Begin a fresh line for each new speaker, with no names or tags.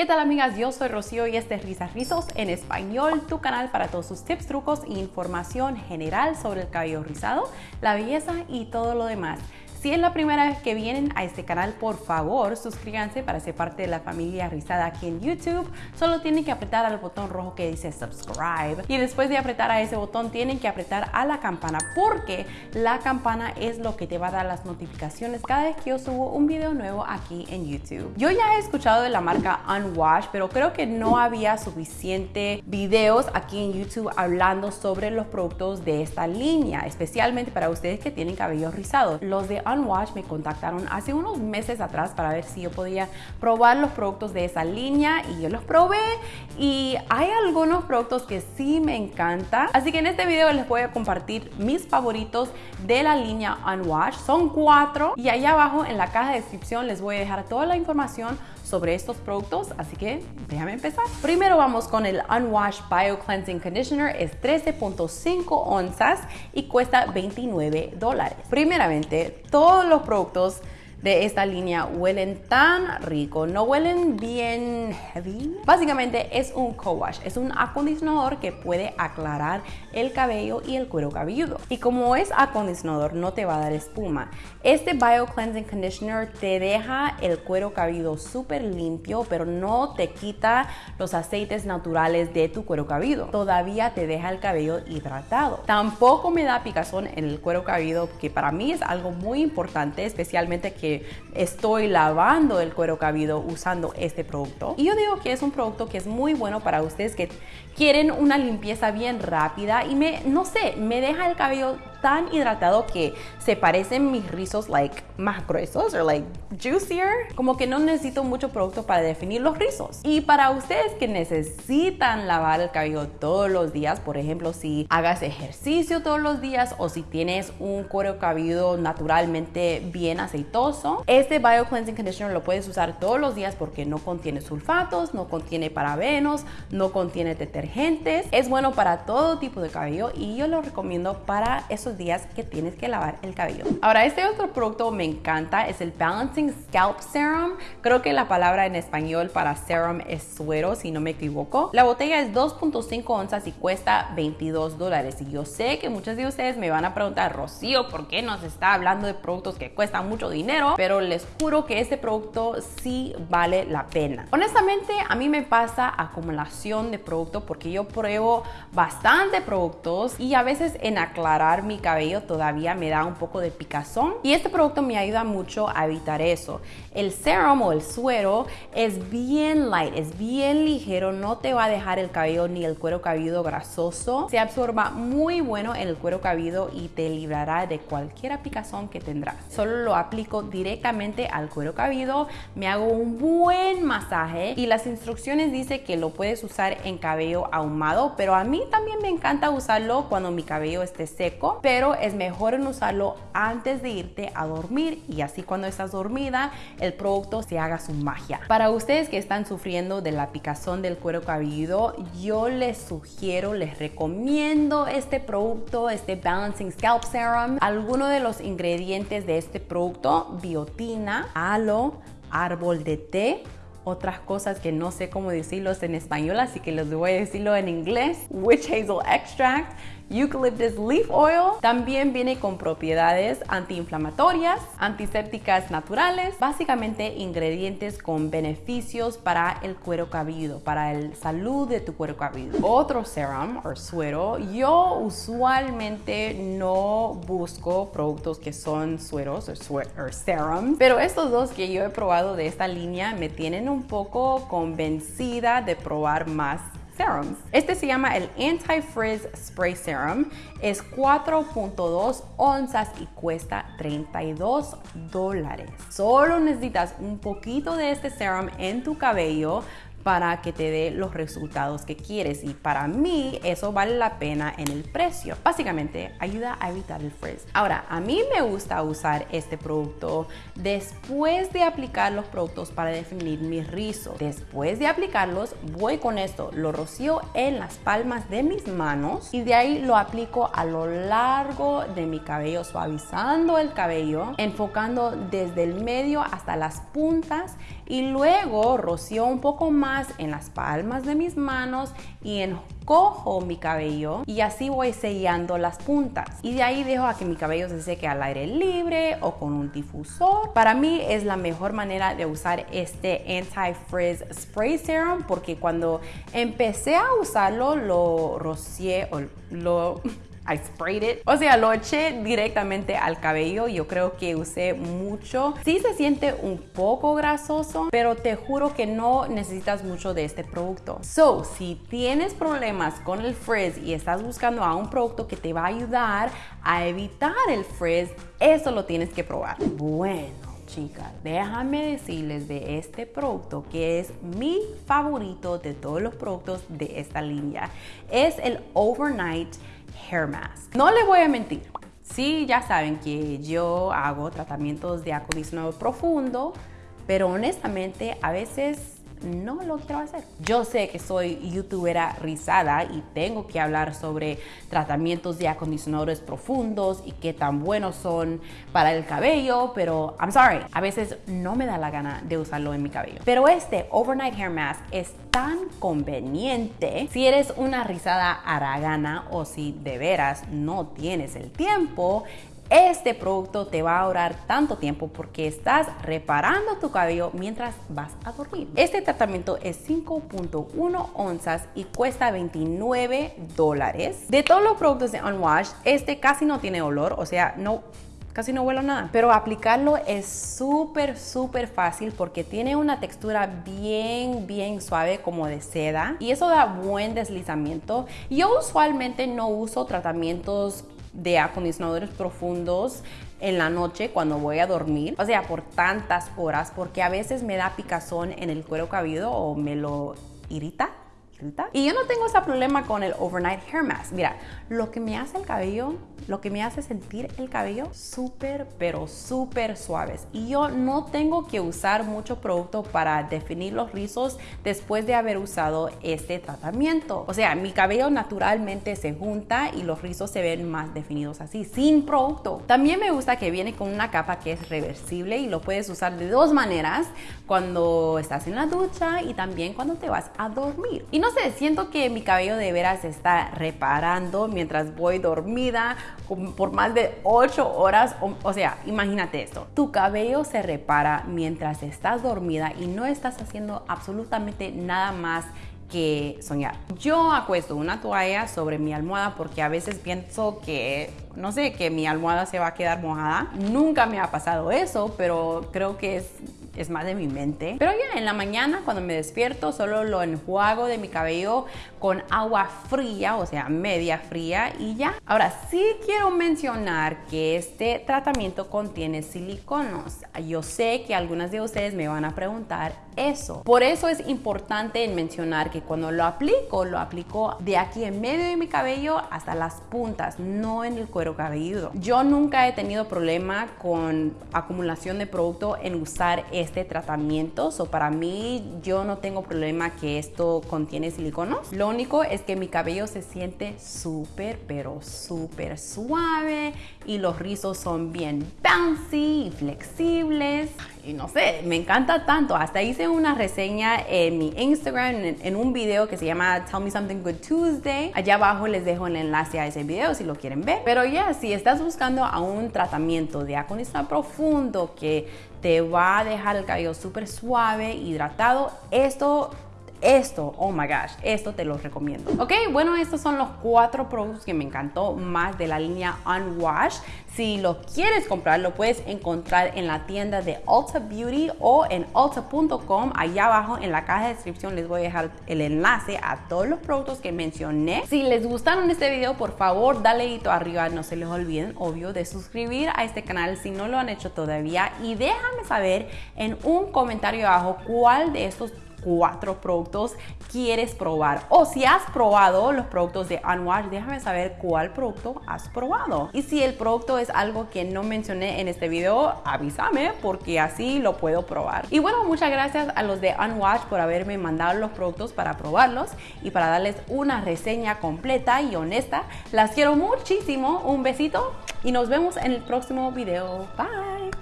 ¿Qué tal amigas? Yo soy Rocío y este es Risas Rizos en español, tu canal para todos sus tips, trucos e información general sobre el cabello rizado, la belleza y todo lo demás. Si es la primera vez que vienen a este canal, por favor suscríbanse para ser parte de la familia rizada aquí en YouTube. Solo tienen que apretar al botón rojo que dice subscribe y después de apretar a ese botón tienen que apretar a la campana porque la campana es lo que te va a dar las notificaciones cada vez que yo subo un video nuevo aquí en YouTube. Yo ya he escuchado de la marca Unwash, pero creo que no había suficiente videos aquí en YouTube hablando sobre los productos de esta línea, especialmente para ustedes que tienen cabello rizado. Los de Unwash me contactaron hace unos meses atrás para ver si yo podía probar los productos de esa línea y yo los probé y hay algunos productos que sí me encanta. Así que en este video les voy a compartir mis favoritos de la línea Unwash. Son cuatro y ahí abajo en la caja de descripción les voy a dejar toda la información sobre estos productos, así que déjame empezar. Primero vamos con el Unwash Bio Cleansing Conditioner, es 13.5 onzas y cuesta 29 dólares. Primeramente, todos los productos de esta línea huelen tan rico, no huelen bien heavy. Básicamente es un co-wash, es un acondicionador que puede aclarar el cabello y el cuero cabelludo. Y como es acondicionador, no te va a dar espuma. Este Bio Cleansing Conditioner te deja el cuero cabelludo súper limpio, pero no te quita los aceites naturales de tu cuero cabelludo. Todavía te deja el cabello hidratado. Tampoco me da picazón en el cuero cabelludo, que para mí es algo muy importante, especialmente que estoy lavando el cuero cabelludo usando este producto. Y yo digo que es un producto que es muy bueno para ustedes que quieren una limpieza bien rápida y me, no sé, me deja el cabello tan hidratado que se parecen mis rizos like más gruesos o like juicier. Como que no necesito mucho producto para definir los rizos. Y para ustedes que necesitan lavar el cabello todos los días, por ejemplo, si hagas ejercicio todos los días o si tienes un cuero cabelludo naturalmente bien aceitoso, este Bio Cleansing Conditioner lo puedes usar todos los días porque no contiene sulfatos, no contiene parabenos, no contiene detergentes. Es bueno para todo tipo de cabello y yo lo recomiendo para esos días que tienes que lavar el cabello. Ahora, este otro producto me encanta, es el Balancing Scalp Serum. Creo que la palabra en español para serum es suero, si no me equivoco. La botella es 2.5 onzas y cuesta 22 dólares. Y yo sé que muchos de ustedes me van a preguntar, Rocío, ¿por qué nos está hablando de productos que cuestan mucho dinero? Pero les juro que este producto sí vale la pena. Honestamente, a mí me pasa acumulación de productos porque yo pruebo bastante productos y a veces en aclarar mi cabello todavía me da un poco de picazón y este producto me ayuda mucho a evitar eso. El serum o el suero es bien light, es bien ligero, no te va a dejar el cabello ni el cuero cabelludo grasoso. Se absorba muy bueno en el cuero cabelludo y te librará de cualquier picazón que tendrás. Solo lo aplico directamente al cuero cabelludo, me hago un buen masaje y las instrucciones dice que lo puedes usar en cabello ahumado, pero a mí también me encanta usarlo cuando mi cabello esté seco es mejor usarlo antes de irte a dormir y así cuando estás dormida el producto se haga su magia. Para ustedes que están sufriendo de la picazón del cuero cabelludo, yo les sugiero, les recomiendo este producto, este Balancing Scalp Serum. Algunos de los ingredientes de este producto, biotina, aloe, árbol de té, otras cosas que no sé cómo decirlos en español, así que les voy a decirlo en inglés. Witch Hazel Extract, Eucalyptus Leaf Oil. También viene con propiedades antiinflamatorias, antisépticas naturales, básicamente ingredientes con beneficios para el cuero cabelludo, para la salud de tu cuero cabelludo. Otro serum o suero, yo usualmente no busco productos que son sueros o serums, pero estos dos que yo he probado de esta línea me tienen un poco convencida de probar más este se llama el Anti-Frizz Spray Serum. Es 4.2 onzas y cuesta 32 dólares. Solo necesitas un poquito de este serum en tu cabello para que te dé los resultados que quieres y para mí eso vale la pena en el precio. Básicamente ayuda a evitar el frizz. Ahora, a mí me gusta usar este producto después de aplicar los productos para definir mis rizos. Después de aplicarlos, voy con esto, lo rocío en las palmas de mis manos y de ahí lo aplico a lo largo de mi cabello, suavizando el cabello, enfocando desde el medio hasta las puntas y luego rocío un poco más en las palmas de mis manos y encojo mi cabello y así voy sellando las puntas. Y de ahí dejo a que mi cabello se seque al aire libre o con un difusor. Para mí es la mejor manera de usar este Anti-Frizz Spray Serum porque cuando empecé a usarlo lo rocié o lo I sprayed it. O sea, lo eché directamente al cabello. Yo creo que usé mucho. Sí se siente un poco grasoso, pero te juro que no necesitas mucho de este producto. So, si tienes problemas con el frizz y estás buscando a un producto que te va a ayudar a evitar el frizz, eso lo tienes que probar. Bueno chicas, déjame decirles de este producto que es mi favorito de todos los productos de esta línea. Es el Overnight No les voy a mentir. Sí, ya saben que yo hago tratamientos de acondicionado profundo, pero honestamente a veces no lo quiero hacer. Yo sé que soy youtubera rizada y tengo que hablar sobre tratamientos de acondicionadores profundos y qué tan buenos son para el cabello, pero I'm sorry, a veces no me da la gana de usarlo en mi cabello. Pero este Overnight Hair Mask es tan conveniente si eres una rizada aragana o si de veras no tienes el tiempo este producto te va a ahorrar tanto tiempo porque estás reparando tu cabello mientras vas a dormir. Este tratamiento es 5.1 onzas y cuesta 29 dólares. De todos los productos de Unwash, este casi no tiene olor, o sea, no casi no huele nada. Pero aplicarlo es súper, súper fácil porque tiene una textura bien, bien suave como de seda y eso da buen deslizamiento. Yo usualmente no uso tratamientos de acondicionadores profundos en la noche cuando voy a dormir, o sea, por tantas horas, porque a veces me da picazón en el cuero cabelludo o me lo irrita. Y yo no tengo ese problema con el overnight hair mask. Mira, lo que me hace el cabello, lo que me hace sentir el cabello súper, pero súper suaves. Y yo no tengo que usar mucho producto para definir los rizos después de haber usado este tratamiento. O sea, mi cabello naturalmente se junta y los rizos se ven más definidos así, sin producto. También me gusta que viene con una capa que es reversible y lo puedes usar de dos maneras, cuando estás en la ducha y también cuando te vas a dormir. Y no sé, siento que mi cabello de veras se está reparando mientras voy dormida por más de 8 horas. O, sea, imagínate esto. Tu cabello se repara mientras estás dormida y no estás haciendo absolutamente nada más que soñar. Yo acuesto una toalla sobre mi almohada porque a veces pienso que, no sé, que mi almohada se va a quedar mojada. Nunca me ha pasado eso, pero creo que es es más de mi mente. Pero ya en la mañana cuando me despierto solo lo enjuago de mi cabello con agua fría, o sea, media fría y ya. Ahora sí quiero mencionar que este tratamiento contiene siliconos. Yo sé que algunas de ustedes me van a preguntar eso. Por eso es importante mencionar que cuando lo aplico, lo aplico de aquí en medio de mi cabello hasta las puntas, no en el cuero cabelludo. Yo nunca he tenido problema con acumulación de producto en usar este tratamiento. O para mí, yo no tengo problema que esto contiene siliconos. Es que mi cabello se siente súper, pero súper suave y los rizos son bien bouncy y flexibles y no sé, me encanta tanto. Hasta hice una reseña en mi Instagram, en, un video que se llama Tell Me Something Good Tuesday. Allá abajo les dejo el enlace a ese video si lo quieren ver. Pero ya, si estás buscando a un tratamiento de acondicionado profundo que te va a dejar el cabello súper suave, hidratado, esto esto, oh my gosh, esto te lo recomiendo. Ok, bueno, estos son los cuatro productos que me encantó más de la línea Unwash. Si lo quieres comprar, lo puedes encontrar en la tienda de Ulta Beauty o en ulta.com. Allá abajo en la caja de descripción les voy a dejar el enlace a todos los productos que mencioné. Si les gustaron este video, por favor, dale hito arriba. No se les olviden, obvio, de suscribir a este canal si no lo han hecho todavía. Y déjame saber en un comentario abajo cuál de estos cuatro productos quieres probar. O si has probado los productos de Unwash, déjame saber cuál producto has probado. Y si el producto es algo que no mencioné en este video, avísame porque así lo puedo probar. Y bueno, muchas gracias a los de Unwash por haberme mandado los productos para probarlos y para darles una reseña completa y honesta. Las quiero muchísimo. Un besito y nos vemos en el próximo video. Bye.